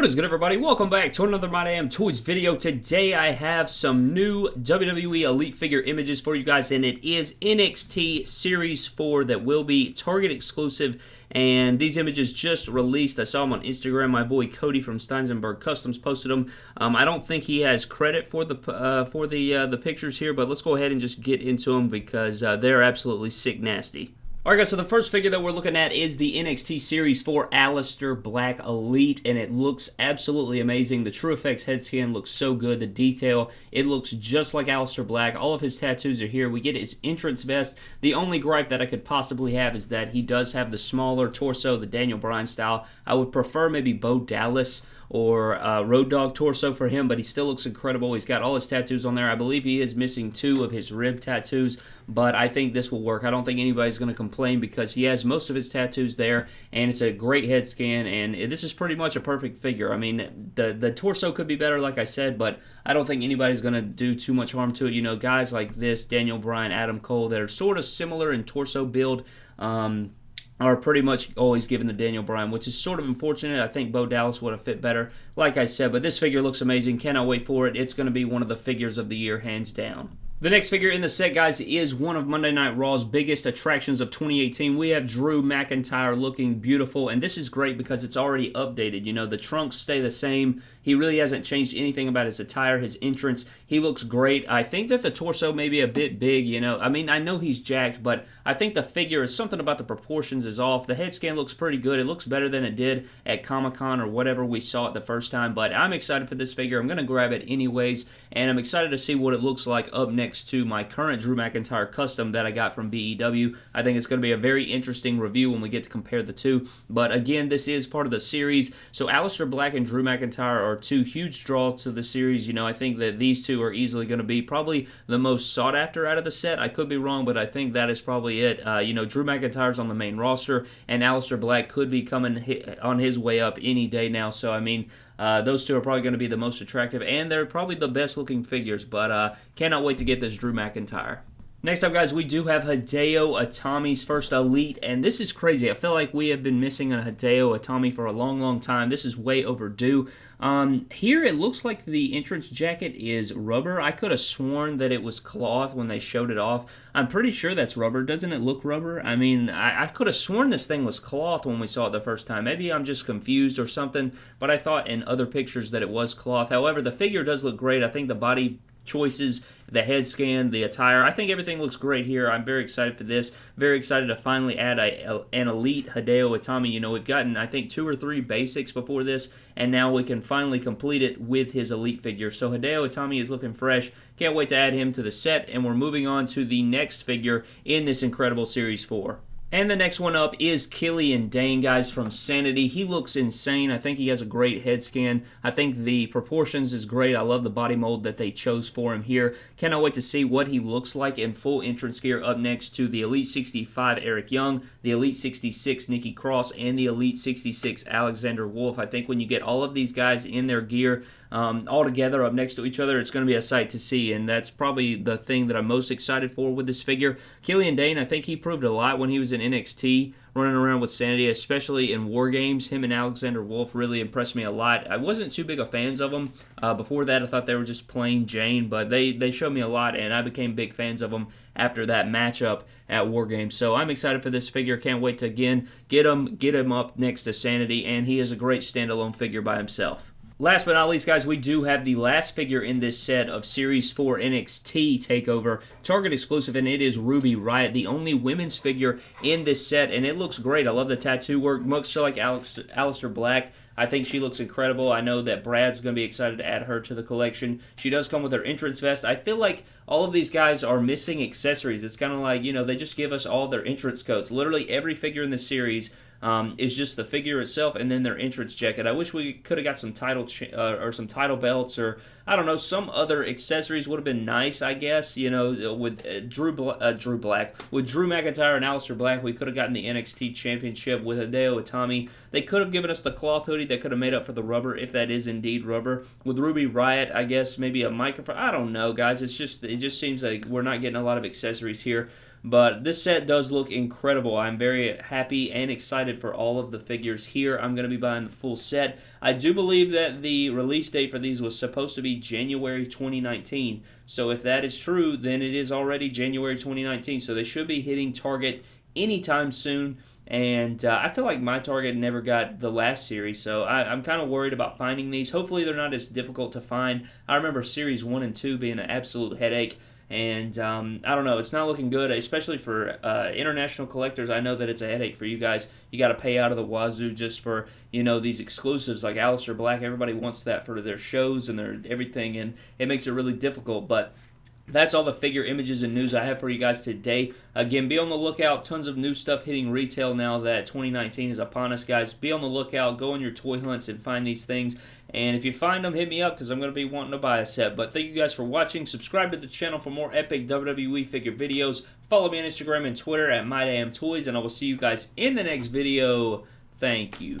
What is good everybody? Welcome back to another My Damn Toys video. Today I have some new WWE Elite figure images for you guys and it is NXT Series 4 that will be Target exclusive and these images just released. I saw them on Instagram. My boy Cody from Steinsenberg Customs posted them. Um, I don't think he has credit for the uh, for the uh, the pictures here, but let's go ahead and just get into them because uh, they're absolutely sick nasty. Alright guys, so the first figure that we're looking at is the NXT Series 4 Aleister Black Elite, and it looks absolutely amazing. The TrueFX head scan looks so good. The detail, it looks just like Aleister Black. All of his tattoos are here. We get his entrance vest. The only gripe that I could possibly have is that he does have the smaller torso, the Daniel Bryan style. I would prefer maybe Bo Dallas or uh, Road Dog torso for him, but he still looks incredible. He's got all his tattoos on there. I believe he is missing two of his rib tattoos, but I think this will work. I don't think anybody's going to complain because he has most of his tattoos there, and it's a great head scan, and this is pretty much a perfect figure. I mean, the, the torso could be better, like I said, but I don't think anybody's going to do too much harm to it. You know, guys like this, Daniel Bryan, Adam Cole, that are sort of similar in torso build, um, are pretty much always given to Daniel Bryan, which is sort of unfortunate. I think Bo Dallas would have fit better, like I said, but this figure looks amazing. Cannot wait for it. It's going to be one of the figures of the year, hands down. The next figure in the set, guys, is one of Monday Night Raw's biggest attractions of 2018. We have Drew McIntyre looking beautiful, and this is great because it's already updated. You know, the trunks stay the same. He really hasn't changed anything about his attire, his entrance. He looks great. I think that the torso may be a bit big, you know. I mean, I know he's jacked, but I think the figure is something about the proportions is off. The head scan looks pretty good. It looks better than it did at Comic-Con or whatever we saw it the first time, but I'm excited for this figure. I'm going to grab it anyways, and I'm excited to see what it looks like up next next to my current Drew McIntyre custom that I got from BEW. I think it's going to be a very interesting review when we get to compare the two. But again, this is part of the series. So Aleister Black and Drew McIntyre are two huge draws to the series. You know, I think that these two are easily going to be probably the most sought after out of the set. I could be wrong, but I think that is probably it. Uh, you know, Drew McIntyre's on the main roster, and Aleister Black could be coming on his way up any day now. So, I mean, uh, those two are probably going to be the most attractive, and they're probably the best looking figures, but uh, cannot wait to get this Drew McIntyre. Next up, guys, we do have Hideo Itami's first Elite, and this is crazy. I feel like we have been missing a Hideo Itami for a long, long time. This is way overdue. Um, here, it looks like the entrance jacket is rubber. I could have sworn that it was cloth when they showed it off. I'm pretty sure that's rubber. Doesn't it look rubber? I mean, I, I could have sworn this thing was cloth when we saw it the first time. Maybe I'm just confused or something, but I thought in other pictures that it was cloth. However, the figure does look great. I think the body choices, the head scan, the attire. I think everything looks great here. I'm very excited for this. Very excited to finally add a, an elite Hideo Itami. You know, we've gotten, I think, two or three basics before this, and now we can finally complete it with his elite figure. So Hideo Itami is looking fresh. Can't wait to add him to the set, and we're moving on to the next figure in this incredible Series 4. And the next one up is Killian Dain, guys, from Sanity. He looks insane. I think he has a great head scan. I think the proportions is great. I love the body mold that they chose for him here. Cannot wait to see what he looks like in full entrance gear up next to the Elite 65 Eric Young, the Elite 66 Nikki Cross, and the Elite 66 Alexander Wolfe. I think when you get all of these guys in their gear, um, all together up next to each other. It's going to be a sight to see, and that's probably the thing that I'm most excited for with this figure. Killian Dain, I think he proved a lot when he was in NXT running around with Sanity, especially in War Games. Him and Alexander Wolfe really impressed me a lot. I wasn't too big of fans of them. Uh, before that, I thought they were just plain Jane, but they, they showed me a lot, and I became big fans of them after that matchup at War Games. So I'm excited for this figure. Can't wait to, again, get him, get him up next to Sanity, and he is a great standalone figure by himself. Last but not least, guys, we do have the last figure in this set of Series 4 NXT TakeOver Target exclusive, and it is Ruby Riott, the only women's figure in this set, and it looks great. I love the tattoo work, much like Alex, Aleister Black. I think she looks incredible. I know that Brad's going to be excited to add her to the collection. She does come with her entrance vest. I feel like all of these guys are missing accessories. It's kind of like, you know, they just give us all their entrance codes. Literally every figure in the series um, is just the figure itself and then their entrance jacket. I wish we could have got some title uh, or some title belts or I don't know some other accessories would have been nice. I guess you know with uh, Drew Bla uh, Drew Black with Drew McIntyre and Aleister Black, we could have gotten the NXT Championship with Hideo Itami. They could have given us the cloth hoodie that could have made up for the rubber if that is indeed rubber. With Ruby Riott, I guess maybe a microphone. I don't know, guys. It's just it just seems like we're not getting a lot of accessories here. But this set does look incredible. I'm very happy and excited for all of the figures here. I'm going to be buying the full set. I do believe that the release date for these was supposed to be January 2019. So if that is true, then it is already January 2019. So they should be hitting Target anytime soon. And uh, I feel like my target never got the last series, so I, am kind of worried about finding these. Hopefully, they're not as difficult to find. I remember series one and two being an absolute headache. And um, I don't know, it's not looking good, especially for uh, international collectors. I know that it's a headache for you guys. You got to pay out of the wazoo just for you know these exclusives like Aleister Black. Everybody wants that for their shows and their everything, and it makes it really difficult. But that's all the figure images and news I have for you guys today. Again, be on the lookout. Tons of new stuff hitting retail now that 2019 is upon us, guys. Be on the lookout. Go on your toy hunts and find these things. And if you find them, hit me up because I'm going to be wanting to buy a set. But thank you guys for watching. Subscribe to the channel for more epic WWE figure videos. Follow me on Instagram and Twitter at MyDamnToys. And I will see you guys in the next video. Thank you.